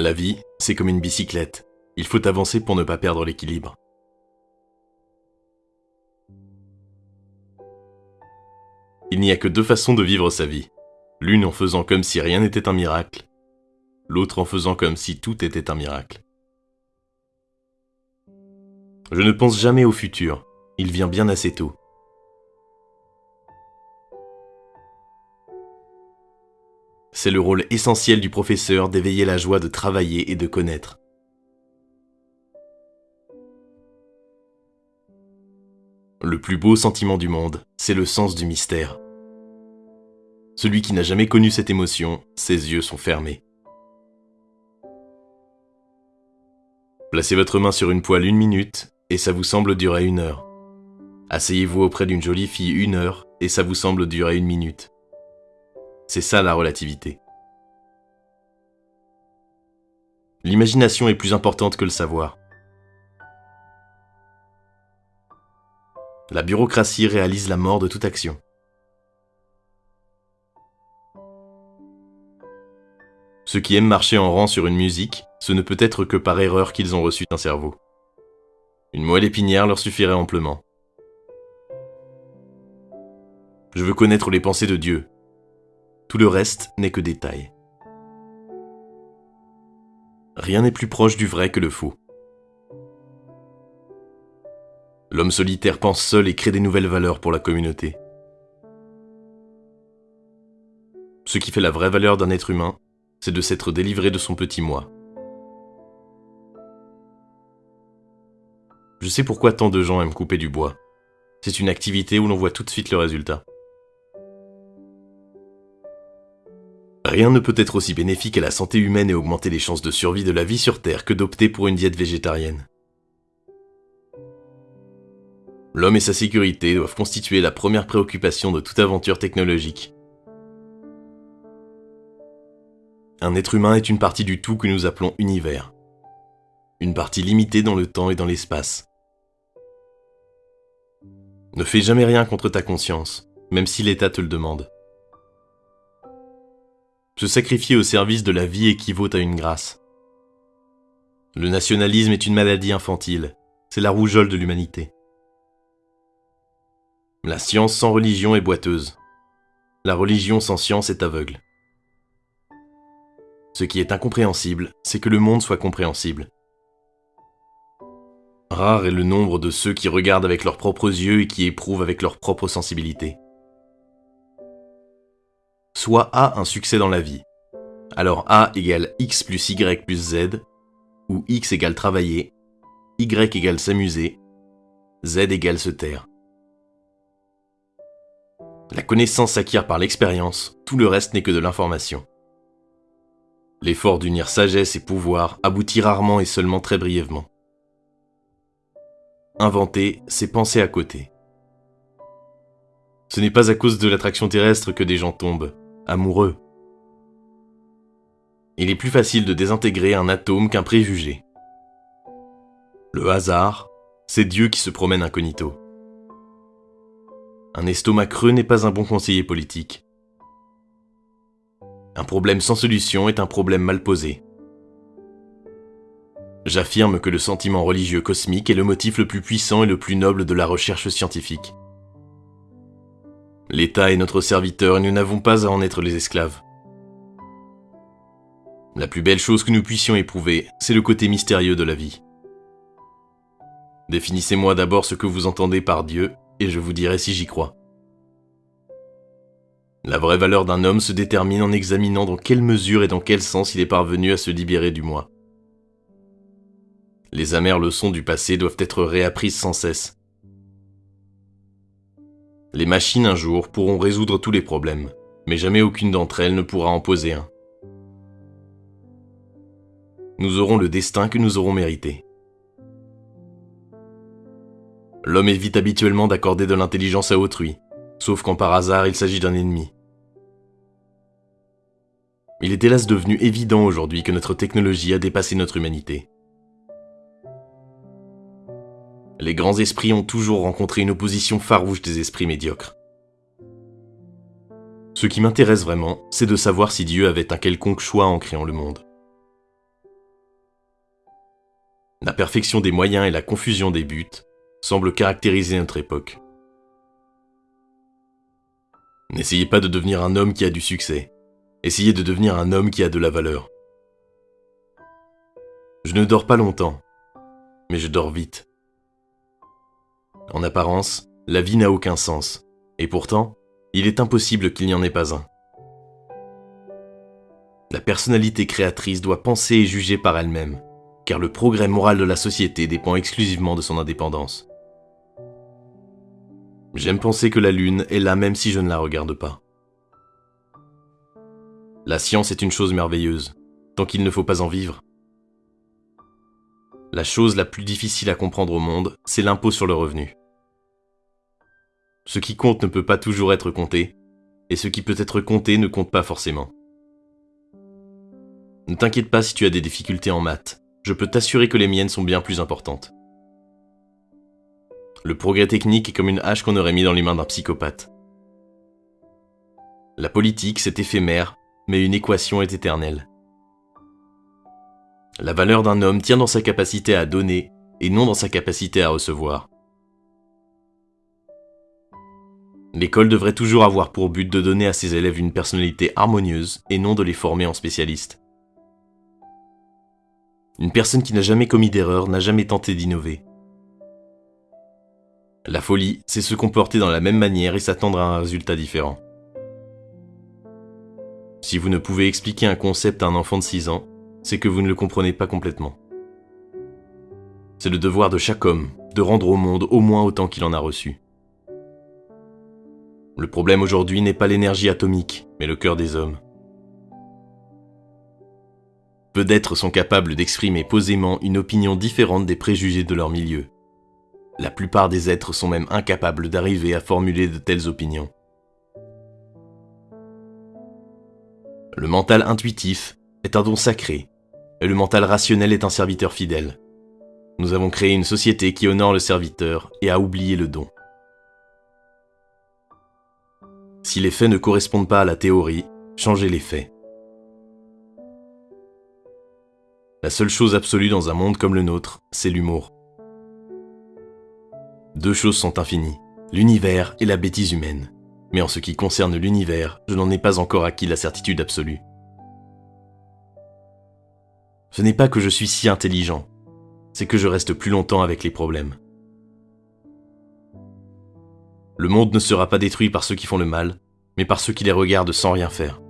La vie, c'est comme une bicyclette. Il faut avancer pour ne pas perdre l'équilibre. Il n'y a que deux façons de vivre sa vie. L'une en faisant comme si rien n'était un miracle, l'autre en faisant comme si tout était un miracle. Je ne pense jamais au futur, il vient bien assez tôt. C'est le rôle essentiel du professeur d'éveiller la joie de travailler et de connaître. Le plus beau sentiment du monde, c'est le sens du mystère. Celui qui n'a jamais connu cette émotion, ses yeux sont fermés. Placez votre main sur une poêle une minute et ça vous semble durer une heure. Asseyez-vous auprès d'une jolie fille une heure et ça vous semble durer une minute. C'est ça la relativité. L'imagination est plus importante que le savoir. La bureaucratie réalise la mort de toute action. Ceux qui aiment marcher en rang sur une musique, ce ne peut être que par erreur qu'ils ont reçu un cerveau. Une moelle épinière leur suffirait amplement. Je veux connaître les pensées de Dieu, tout le reste n'est que détail. Rien n'est plus proche du vrai que le faux. L'homme solitaire pense seul et crée des nouvelles valeurs pour la communauté. Ce qui fait la vraie valeur d'un être humain, c'est de s'être délivré de son petit moi. Je sais pourquoi tant de gens aiment couper du bois. C'est une activité où l'on voit tout de suite le résultat. Rien ne peut être aussi bénéfique à la santé humaine et augmenter les chances de survie de la vie sur Terre que d'opter pour une diète végétarienne. L'homme et sa sécurité doivent constituer la première préoccupation de toute aventure technologique. Un être humain est une partie du tout que nous appelons univers. Une partie limitée dans le temps et dans l'espace. Ne fais jamais rien contre ta conscience, même si l'État te le demande. Se sacrifier au service de la vie équivaut à une grâce. Le nationalisme est une maladie infantile, c'est la rougeole de l'humanité. La science sans religion est boiteuse. La religion sans science est aveugle. Ce qui est incompréhensible, c'est que le monde soit compréhensible. Rare est le nombre de ceux qui regardent avec leurs propres yeux et qui éprouvent avec leur propre sensibilité soit A un succès dans la vie. Alors A égale X plus Y plus Z, ou X égale travailler, Y égale s'amuser, Z égale se taire. La connaissance s'acquiert par l'expérience, tout le reste n'est que de l'information. L'effort d'unir sagesse et pouvoir aboutit rarement et seulement très brièvement. Inventer, c'est penser à côté. Ce n'est pas à cause de l'attraction terrestre que des gens tombent, amoureux. Il est plus facile de désintégrer un atome qu'un préjugé. Le hasard, c'est Dieu qui se promène incognito. Un estomac creux n'est pas un bon conseiller politique. Un problème sans solution est un problème mal posé. J'affirme que le sentiment religieux cosmique est le motif le plus puissant et le plus noble de la recherche scientifique. L'État est notre serviteur et nous n'avons pas à en être les esclaves. La plus belle chose que nous puissions éprouver, c'est le côté mystérieux de la vie. Définissez-moi d'abord ce que vous entendez par Dieu, et je vous dirai si j'y crois. La vraie valeur d'un homme se détermine en examinant dans quelle mesure et dans quel sens il est parvenu à se libérer du moi. Les amères leçons du passé doivent être réapprises sans cesse. Les machines un jour pourront résoudre tous les problèmes, mais jamais aucune d'entre elles ne pourra en poser un. Nous aurons le destin que nous aurons mérité. L'homme évite habituellement d'accorder de l'intelligence à autrui, sauf quand par hasard il s'agit d'un ennemi. Il est hélas devenu évident aujourd'hui que notre technologie a dépassé notre humanité. Les grands esprits ont toujours rencontré une opposition farouche des esprits médiocres. Ce qui m'intéresse vraiment, c'est de savoir si Dieu avait un quelconque choix en créant le monde. La perfection des moyens et la confusion des buts semblent caractériser notre époque. N'essayez pas de devenir un homme qui a du succès. Essayez de devenir un homme qui a de la valeur. Je ne dors pas longtemps, mais je dors vite. En apparence, la vie n'a aucun sens, et pourtant, il est impossible qu'il n'y en ait pas un. La personnalité créatrice doit penser et juger par elle-même, car le progrès moral de la société dépend exclusivement de son indépendance. J'aime penser que la Lune est là même si je ne la regarde pas. La science est une chose merveilleuse, tant qu'il ne faut pas en vivre. La chose la plus difficile à comprendre au monde, c'est l'impôt sur le revenu. Ce qui compte ne peut pas toujours être compté, et ce qui peut être compté ne compte pas forcément. Ne t'inquiète pas si tu as des difficultés en maths, je peux t'assurer que les miennes sont bien plus importantes. Le progrès technique est comme une hache qu'on aurait mis dans les mains d'un psychopathe. La politique, c'est éphémère, mais une équation est éternelle. La valeur d'un homme tient dans sa capacité à donner et non dans sa capacité à recevoir. L'école devrait toujours avoir pour but de donner à ses élèves une personnalité harmonieuse et non de les former en spécialistes. Une personne qui n'a jamais commis d'erreur n'a jamais tenté d'innover. La folie, c'est se comporter dans la même manière et s'attendre à un résultat différent. Si vous ne pouvez expliquer un concept à un enfant de 6 ans, c'est que vous ne le comprenez pas complètement. C'est le devoir de chaque homme de rendre au monde au moins autant qu'il en a reçu. Le problème aujourd'hui n'est pas l'énergie atomique, mais le cœur des hommes. Peu d'êtres sont capables d'exprimer posément une opinion différente des préjugés de leur milieu. La plupart des êtres sont même incapables d'arriver à formuler de telles opinions. Le mental intuitif est un don sacré, et le mental rationnel est un serviteur fidèle. Nous avons créé une société qui honore le serviteur et a oublié le don. Si les faits ne correspondent pas à la théorie, changez les faits. La seule chose absolue dans un monde comme le nôtre, c'est l'humour. Deux choses sont infinies, l'univers et la bêtise humaine. Mais en ce qui concerne l'univers, je n'en ai pas encore acquis la certitude absolue. Ce n'est pas que je suis si intelligent, c'est que je reste plus longtemps avec les problèmes. Le monde ne sera pas détruit par ceux qui font le mal, mais par ceux qui les regardent sans rien faire.